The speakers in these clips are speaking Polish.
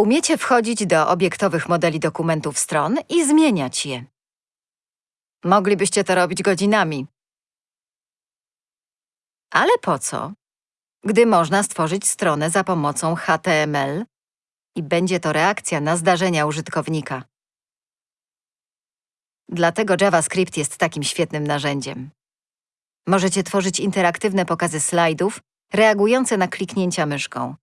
Umiecie wchodzić do obiektowych modeli dokumentów stron i zmieniać je. Moglibyście to robić godzinami. Ale po co? Gdy można stworzyć stronę za pomocą HTML i będzie to reakcja na zdarzenia użytkownika. Dlatego JavaScript jest takim świetnym narzędziem. Możecie tworzyć interaktywne pokazy slajdów reagujące na kliknięcia myszką.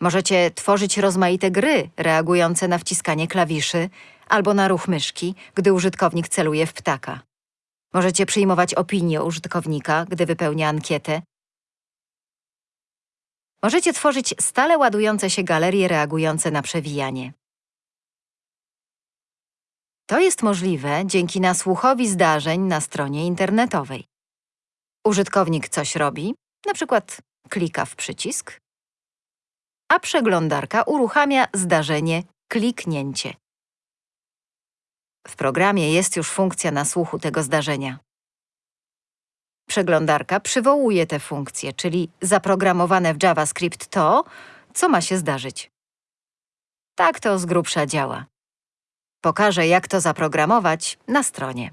Możecie tworzyć rozmaite gry reagujące na wciskanie klawiszy albo na ruch myszki, gdy użytkownik celuje w ptaka. Możecie przyjmować opinie użytkownika, gdy wypełnia ankietę. Możecie tworzyć stale ładujące się galerie reagujące na przewijanie. To jest możliwe dzięki nasłuchowi zdarzeń na stronie internetowej. Użytkownik coś robi, na przykład klika w przycisk, a przeglądarka uruchamia zdarzenie kliknięcie. W programie jest już funkcja nasłuchu tego zdarzenia. Przeglądarka przywołuje tę funkcję, czyli zaprogramowane w JavaScript to, co ma się zdarzyć. Tak to z grubsza działa. Pokażę, jak to zaprogramować na stronie.